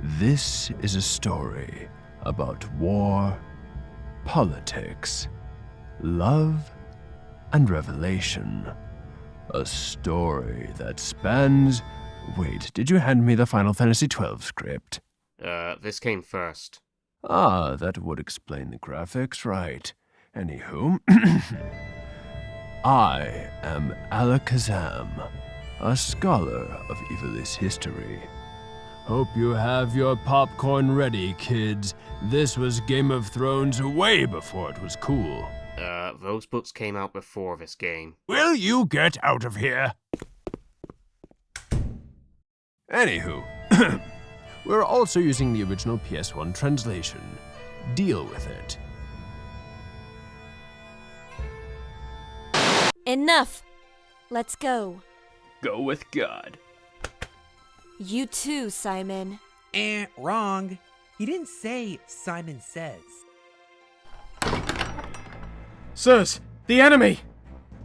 This is a story about war, politics, love, and revelation. A story that spans. Wait, did you hand me the Final Fantasy XII script? Uh, this came first. Ah, that would explain the graphics, right. Anywho, I am Alakazam, a scholar of Ivalice history. Hope you have your popcorn ready, kids. This was Game of Thrones way before it was cool. Uh, those books came out before this game. Will you get out of here? Anywho, we're also using the original PS1 translation. Deal with it. Enough! Let's go. Go with God. You too, Simon. Eh, wrong. He didn't say Simon says. Sirs, the enemy!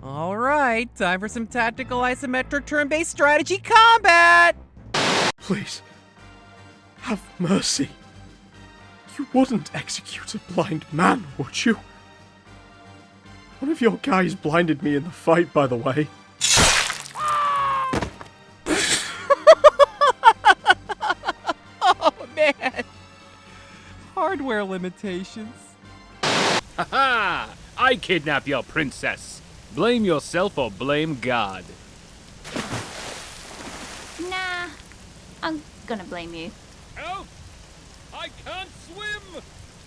All right, time for some tactical isometric turn-based strategy combat! Please, have mercy. You wouldn't execute a blind man, would you? One of your guys blinded me in the fight, by the way. Hardware limitations. Ha ha! I kidnap your princess. Blame yourself or blame God. Nah, I'm gonna blame you. Help! I can't swim!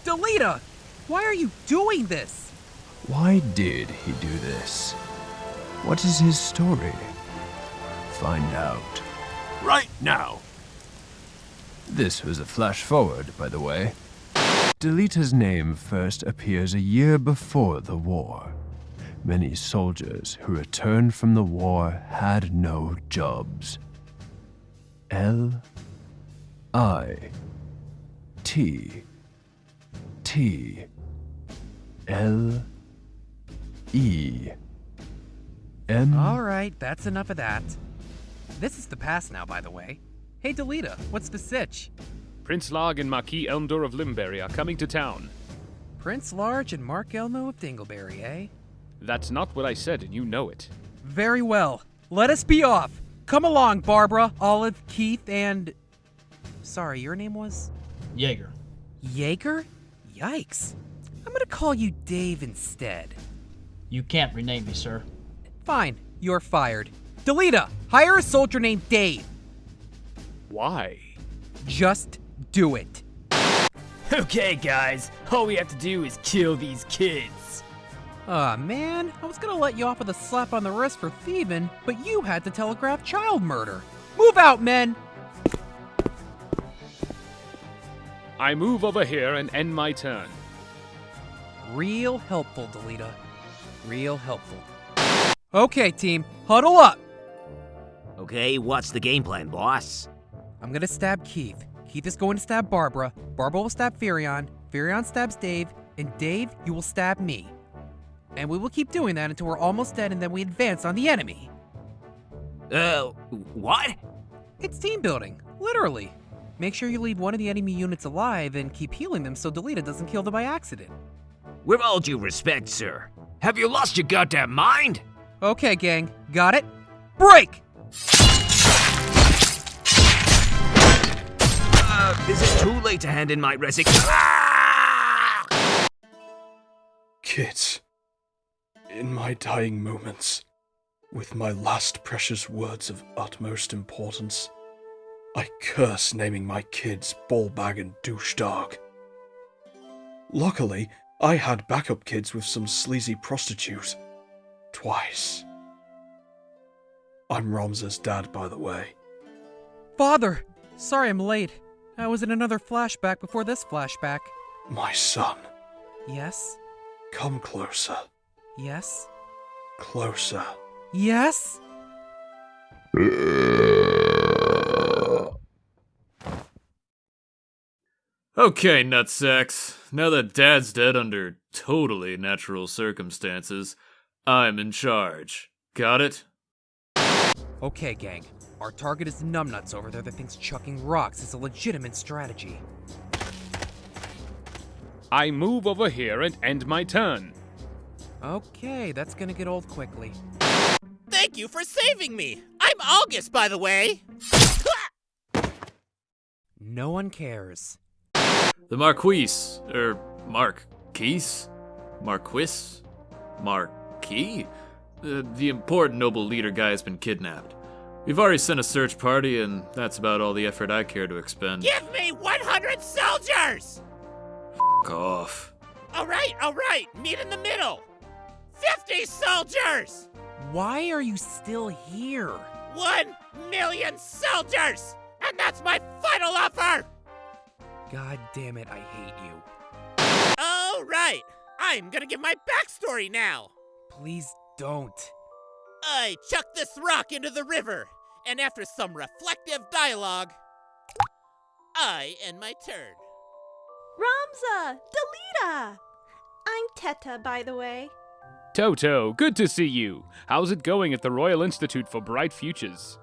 Delita, why are you doing this? Why did he do this? What is his story? Find out. Right now! This was a flash forward, by the way. Delita's name first appears a year before the war. Many soldiers who returned from the war had no jobs. L I T T L E M All right, that's enough of that. This is the past now, by the way. Hey, Delita, what's the sitch? Prince Larg and Marquis Elmdor of Limberry are coming to town. Prince Large and Mark Elmo of Dingleberry, eh? That's not what I said, and you know it. Very well. Let us be off. Come along, Barbara, Olive, Keith, and. Sorry, your name was? Jaeger. Jaeger? Yikes. I'm gonna call you Dave instead. You can't rename me, sir. Fine, you're fired. Delita, hire a soldier named Dave. Why? Just do it. Okay, guys. All we have to do is kill these kids. Aw, man, I was gonna let you off with a slap on the wrist for thieving, but you had to telegraph child murder. Move out, men! I move over here and end my turn. Real helpful, Delita. Real helpful. Okay, team, huddle up! Okay, what's the game plan, boss? I'm gonna stab Keith. Keith is going to stab Barbara. Barbara will stab Furion. Furion stabs Dave. And Dave, you will stab me. And we will keep doing that until we're almost dead and then we advance on the enemy. Uh, what? It's team building, literally. Make sure you leave one of the enemy units alive and keep healing them so Delita doesn't kill them by accident. With all due respect, sir, have you lost your goddamn mind? Okay, gang, got it? Break! Too late to hand in my resignation? Ah! Kids, in my dying moments, with my last precious words of utmost importance, I curse naming my kids Ballbag and Douche Dog. Luckily, I had backup kids with some sleazy prostitute. Twice. I'm Ramza's dad, by the way. Father! Sorry I'm late. I was in another flashback before this flashback. My son, Yes? come closer. Yes? Closer. Yes? Okay, nutsacks. Now that Dad's dead under totally natural circumstances, I'm in charge. Got it? Okay, gang. Our target is the numbnuts over there that thinks chucking rocks is a legitimate strategy. I move over here and end my turn. Okay, that's gonna get old quickly. Thank you for saving me! I'm August, by the way! No one cares. The Marquise, er, Marquise? Marquis? Marquis? Uh, the important noble leader guy has been kidnapped. We've already sent a search party, and that's about all the effort I care to expend. Give me 100 soldiers! F off. Alright, alright, meet in the middle! 50 soldiers! Why are you still here? One million soldiers! And that's my final offer! God damn it, I hate you. Alright, I'm gonna give my backstory now! Please don't. I chucked this rock into the river, and after some reflective dialogue, I end my turn. Ramza! Delita! I'm Teta, by the way. Toto, good to see you. How's it going at the Royal Institute for Bright Futures?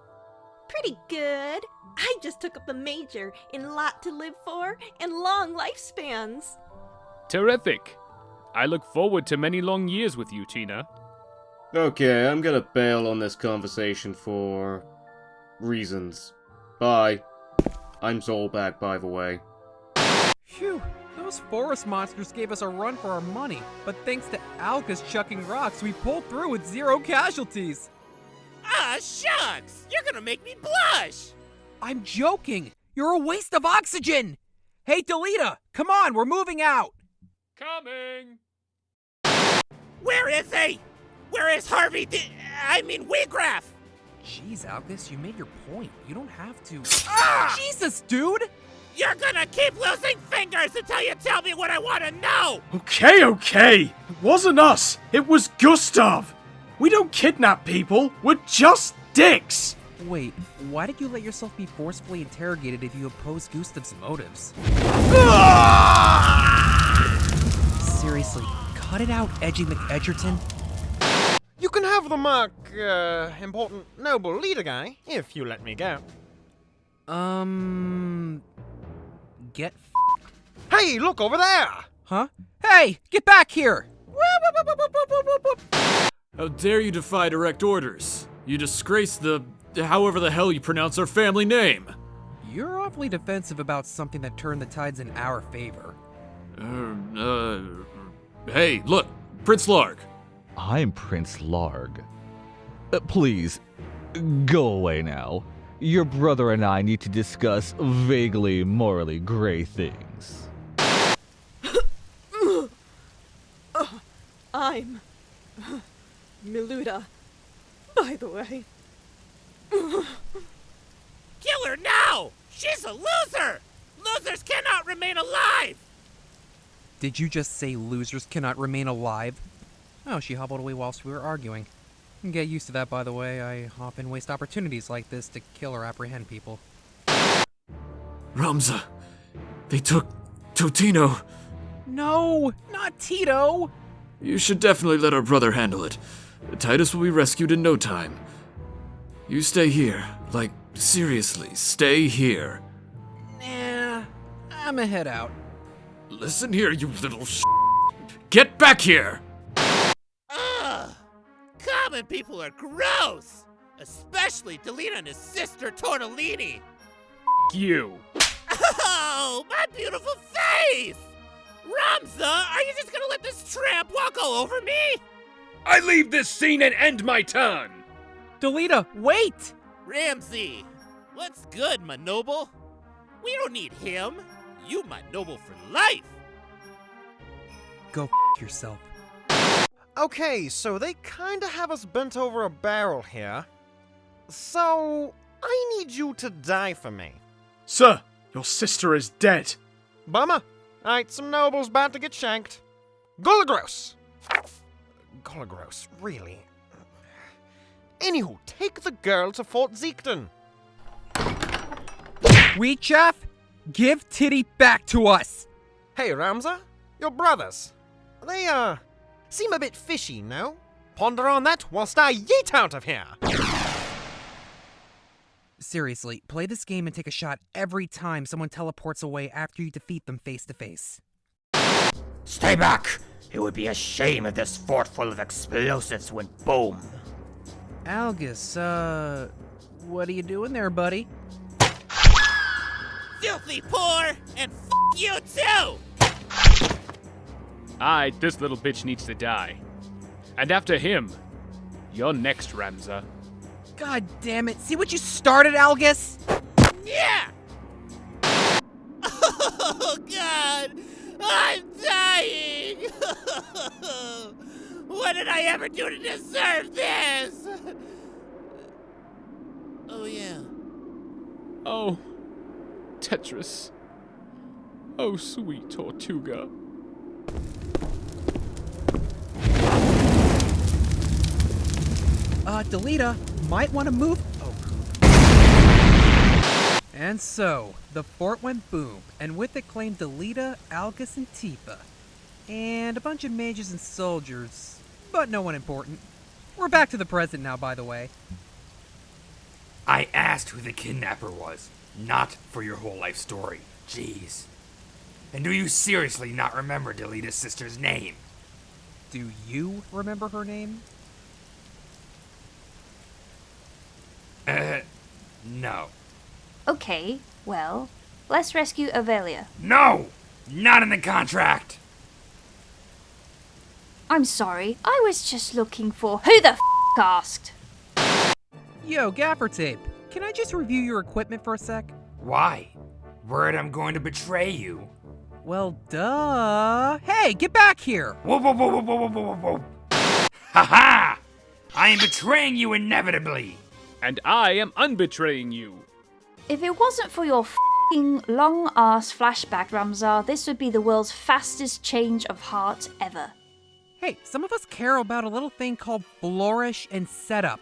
Pretty good. I just took up a major in lot to live for and long lifespans. Terrific. I look forward to many long years with you, Tina. Okay, I'm gonna bail on this conversation for reasons. Bye. I'm Zolback, by the way. Phew, those forest monsters gave us a run for our money, but thanks to Alka's chucking rocks, we pulled through with zero casualties. Ah, shucks! You're gonna make me blush! I'm joking! You're a waste of oxygen! Hey, Delita, come on, we're moving out! Coming! Where is he? Where is Harvey? D- I mean, Wheatgrass! Jeez, Alcus, you made your point. You don't have to. Ah! Jesus, dude! You're gonna keep losing fingers until you tell me what I wanna know! Okay, okay! It wasn't us! It was Gustav! We don't kidnap people, we're just dicks! Wait, why did you let yourself be forcefully interrogated if you oppose Gustav's motives? Seriously, cut it out, Edgy McEdgerton. You can have the mark, uh, important noble leader guy, if you let me go. Um. Get. Hey, look over there! Huh? Hey, get back here! How dare you defy direct orders? You disgrace the. however the hell you pronounce our family name! You're awfully defensive about something that turned the tides in our favor. Uh, uh. Hey, look! Prince Larg! I'm Prince Larg. Uh, please, go away now. Your brother and I need to discuss vaguely morally gray things. I'm Miluda, by the way. Kill her now! She's a loser! Losers cannot remain alive! Did you just say losers cannot remain alive? Oh, she hobbled away whilst we were arguing. Get used to that, by the way. I often waste opportunities like this to kill or apprehend people. Ramza! They took Totino! No, not Tito! You should definitely let our brother handle it. Titus will be rescued in no time. You stay here. Like, seriously, stay here. Nah, I'ma head out. Listen here, you little sh. Get back here! Ugh! Common people are gross! Especially Delina and his sister Tortellini! You. Oh, my beautiful face! Ramza, are you just gonna let this tramp walk all over me? I leave this scene and end my turn! Delita, wait! Ramsey, what's good, my noble? We don't need him. You my noble for life. Go f yourself. Okay, so they kinda have us bent over a barrel here. So, I need you to die for me. Sir, your sister is dead. Bummer. Alright, some nobles about to get shanked. Gulagros! Gulagros, really? Anywho, take the girl to Fort Zeakden. Wheat Chaff, give Titty back to us! Hey, Ramza, your brothers. They, uh, Seem a bit fishy, no? Ponder on that whilst I yeet out of here! Seriously, play this game and take a shot every time someone teleports away after you defeat them face to face. Stay back! It would be a shame if this fort full of explosives went boom. Algus, uh... What are you doing there, buddy? Filthy poor, and f*** you too! Aye, this little bitch needs to die. And after him, you're next, Ramza. God damn it. See what you started, Algus? Yeah! Oh, God! I'm dying! what did I ever do to deserve this? Oh, yeah. Oh, Tetris. Oh, sweet Tortuga. Uh, Delita, might want to move. Oh, And so, the fort went boom, and with it claimed Delita, Algus, and Tifa. And a bunch of mages and soldiers, but no one important. We're back to the present now, by the way. I asked who the kidnapper was, not for your whole life story. Jeez. And do you seriously not remember Delita's sister's name? Do you remember her name? Uh, no. Okay, well, let's rescue Avelia. No! Not in the contract! I'm sorry, I was just looking for who the f asked. Yo, Gaffer Tape, can I just review your equipment for a sec? Why? Worried I'm going to betray you. Well, duh. Hey, get back here! Whoa, whoa, whoa, whoa, whoa, whoa, whoa, whoa. Ha ha! I am betraying you inevitably! And I am unbetraying you. If it wasn't for your fing long ass flashback, Ramzar, this would be the world's fastest change of heart ever. Hey, some of us care about a little thing called flourish and setup.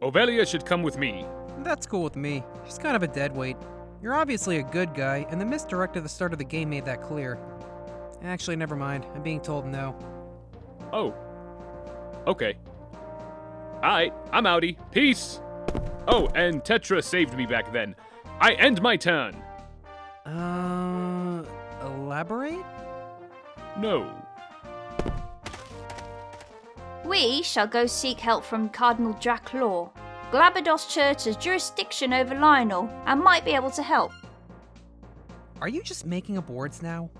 Ovelia should come with me. That's cool with me. She's kind of a dead weight. You're obviously a good guy, and the misdirect at the start of the game made that clear. Actually, never mind. I'm being told no. Oh. Okay. Alright, I'm outie. Peace! Oh, and Tetra saved me back then. I end my turn. Uh. Elaborate? No. We shall go seek help from Cardinal Draclau. Glabados Church has jurisdiction over Lionel and might be able to help. Are you just making up words now?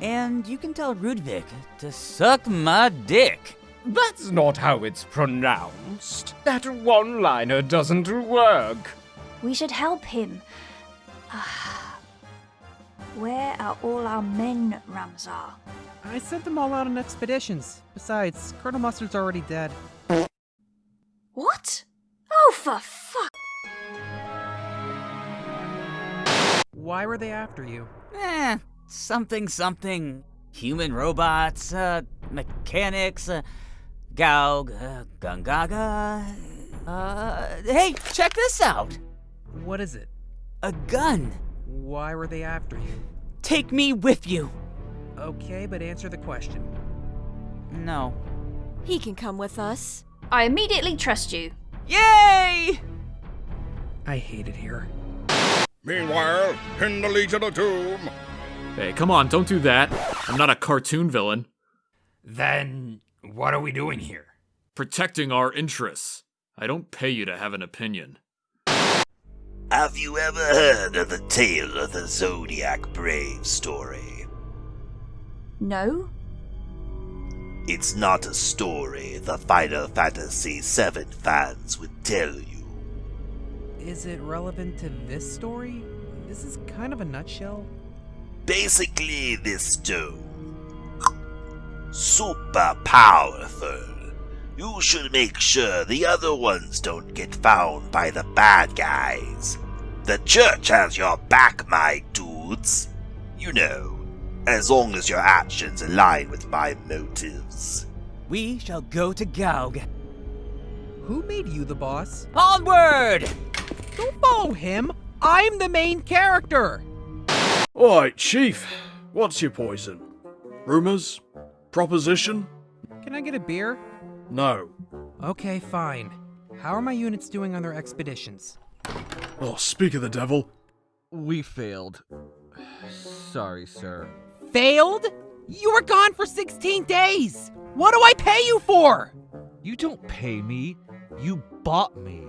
And you can tell Rudvik to suck my dick. That's not how it's pronounced. That one liner doesn't work. We should help him. Where are all our men, Ramzar? I sent them all out on expeditions. Besides, Colonel Mustard's already dead. What? Oh, for fuck! Why were they after you? Eh, something, something. Human robots, uh, mechanics, uh, Goug, uh, Gungaga. Uh, hey, check this out! What is it? A gun! Why were they after you? Take me with you! Okay, but answer the question. No. He can come with us. I immediately trust you. Yay! I hate it here. Meanwhile, in the Legion of Doom. Hey, come on, don't do that. I'm not a cartoon villain. Then, what are we doing here? Protecting our interests. I don't pay you to have an opinion. Have you ever heard of the tale of the Zodiac Brave story? No? It's not a story the Final Fantasy VII fans would tell you. Is it relevant to this story? This is kind of a nutshell. Basically, this stone. Super powerful. You should make sure the other ones don't get found by the bad guys. The church has your back, my dudes. You know, as long as your actions align with my motives. We shall go to Goug. Who made you the boss? Onward! Don't follow him! I'm the main character! Alright, Chief. What's your poison? Rumors? Proposition? Can I get a beer? No. Okay, fine. How are my units doing on their expeditions? Oh, speak of the devil. We failed. Sorry, sir. Failed? You were gone for 16 days! What do I pay you for? You don't pay me. You bought me.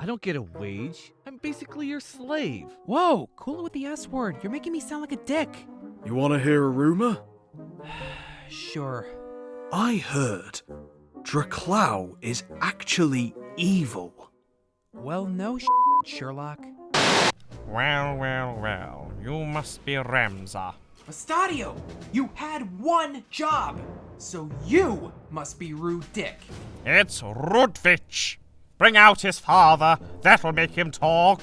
I don't get a wage. I'm basically your slave. Whoa, cool it with the S word. You're making me sound like a dick. You want to hear a rumor? Sure. I heard Draclau is actually evil. Well, no sh- Sherlock. Well, well, well. You must be Remza. Estadio, you had one job, so you must be Rude Dick. It's Rudvich. Bring out his father. That'll make him talk.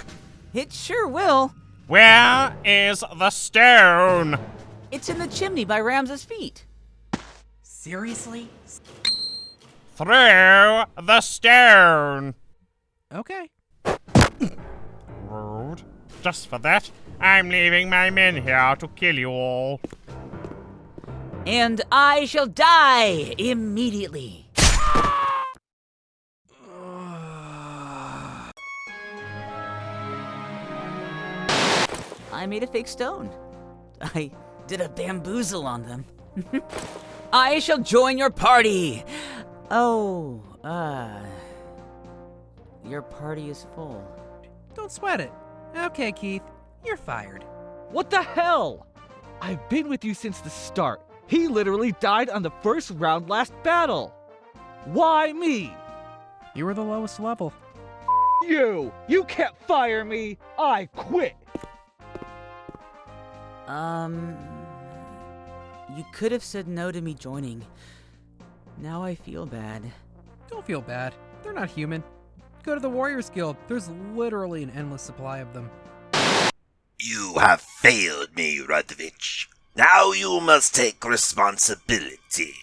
It sure will. Where is the stone? It's in the chimney by Rams's feet. Seriously? Through the stone. Okay. Rude. Just for that, I'm leaving my men here to kill you all. And I shall die immediately. I made a fake stone. I did a bamboozle on them. I shall join your party. Oh, uh. Your party is full. Don't sweat it. Okay, Keith, you're fired. What the hell? I've been with you since the start. He literally died on the first round last battle. Why me? You were the lowest level. You! You can't fire me! I quit! Um. You could have said no to me joining. Now I feel bad. Don't feel bad. They're not human. Go to the Warriors Guild. There's literally an endless supply of them. You have failed me, Rudvich. Now you must take responsibility.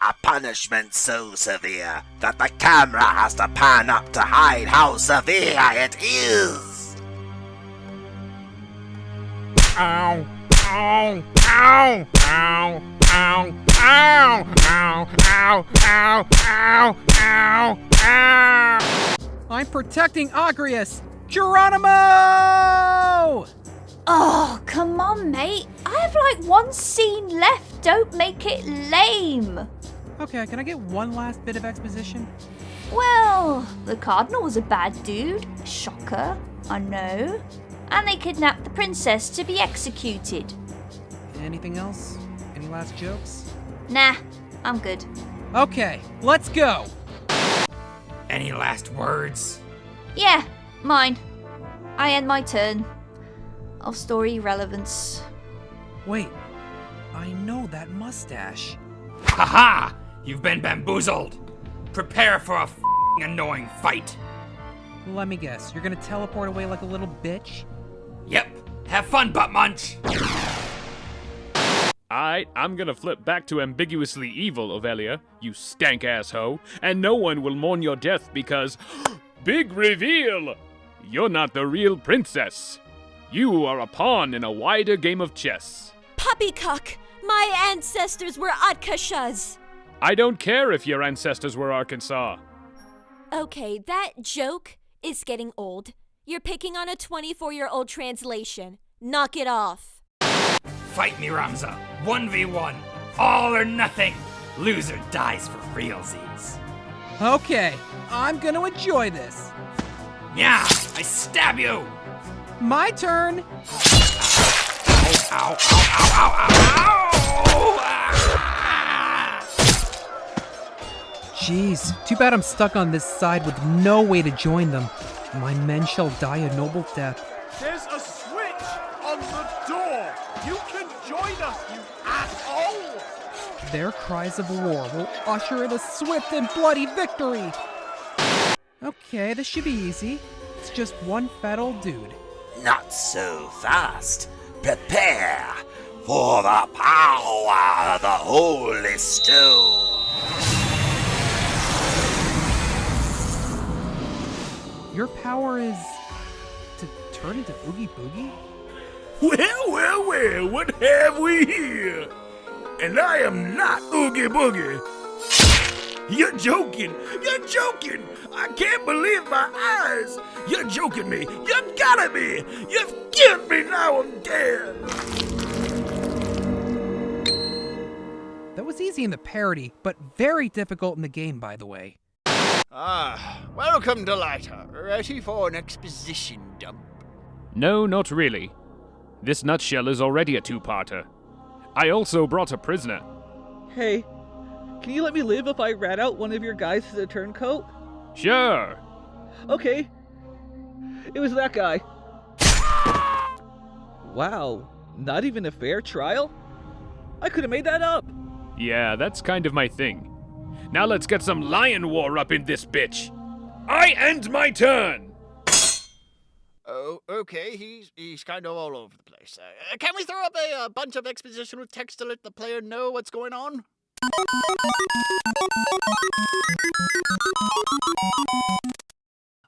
A punishment so severe that the camera has to pan up to hide how severe it is. Ow, ow, ow, ow, ow, ow, ow, ow, ow, ow, ow, ow. I'm protecting Agrias! Geronimo! Oh, come on, mate. I have like one scene left. Don't make it lame. Okay, can I get one last bit of exposition? Well, the Cardinal was a bad dude. Shocker, I know. And they kidnapped the princess to be executed. Anything else? Any last jokes? Nah, I'm good. Okay, let's go! Any last words? Yeah, mine. I end my turn. Of story relevance. Wait, I know that mustache. Haha! You've been bamboozled. Prepare for a f***ing annoying fight. Let me guess, you're gonna teleport away like a little bitch? Yep. Have fun, butt munch. Alright, I'm gonna flip back to ambiguously evil, Ovelia, you stank ass hoe, and no one will mourn your death because. Big reveal! You're not the real princess. You are a pawn in a wider game of chess. Poppycock! My ancestors were Atkashas! I don't care if your ancestors were Arkansas. Okay, that joke is getting old. You're picking on a 24 year old translation. Knock it off. Fight me, Ramza. 1v1. All or nothing. Loser dies for realsies. Okay, I'm gonna enjoy this. Yeah, I stab you. My turn. Ow, ow, ow, ow, ow, ow. Jeez, too bad I'm stuck on this side with no way to join them. My men shall die a noble death. There's a switch on the door. You can join us, you asshole. Their cries of war will usher in a swift and bloody victory. Okay, this should be easy. It's just one fat old dude. Not so fast. Prepare for the power of the Holy Stone. Your power is to turn into Oogie Boogie? Well, well, well, what have we here? And I am not Oogie Boogie. You're joking. You're joking. I can't believe my eyes! You're joking me! You've gotta be! You've killed me, now I'm dead! That was easy in the parody, but very difficult in the game, by the way. Ah, welcome, Delighter. Ready for an exposition dump? No, not really. This nutshell is already a two-parter. I also brought a prisoner. Hey, can you let me live if I rat out one of your guys as a turncoat? Sure. Okay. It was that guy. Wow, not even a fair trial? I could have made that up. Yeah, that's kind of my thing. Now let's get some lion war up in this bitch. I end my turn. Oh, okay. He's he's kind of all over the place. Uh, can we throw up a, a bunch of expositional text to let the player know what's going on?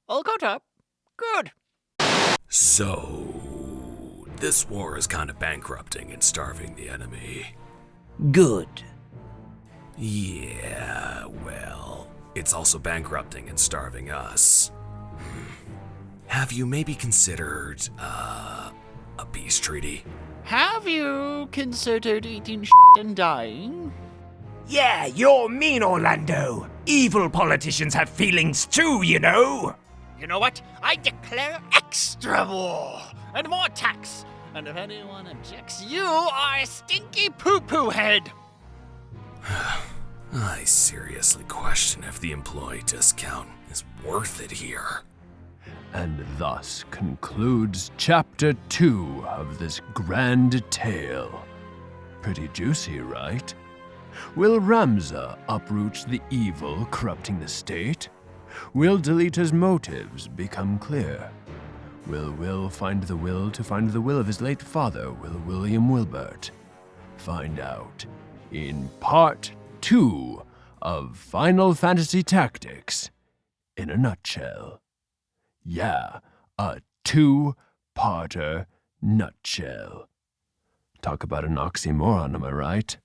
All caught up. Good. So, this war is kind of bankrupting and starving the enemy. Good. Yeah, well, it's also bankrupting and starving us. Hmm. Have you maybe considered, uh, a peace treaty? Have you considered eating and dying? Yeah, you're mean, Orlando. Evil politicians have feelings too, you know. You know what? I declare extra war and more tax. And if anyone objects, you are a stinky poo-poo head. I seriously question if the employee discount is worth it here. And thus concludes chapter two of this grand tale. Pretty juicy, right? Will Ramza uproot the evil corrupting the state? Will Delita's motives become clear? Will Will find the will to find the will of his late father, Will William Wilbert? Find out in part two of Final Fantasy Tactics in a nutshell. Yeah, a two parter nutshell. Talk about an oxymoron, am I right?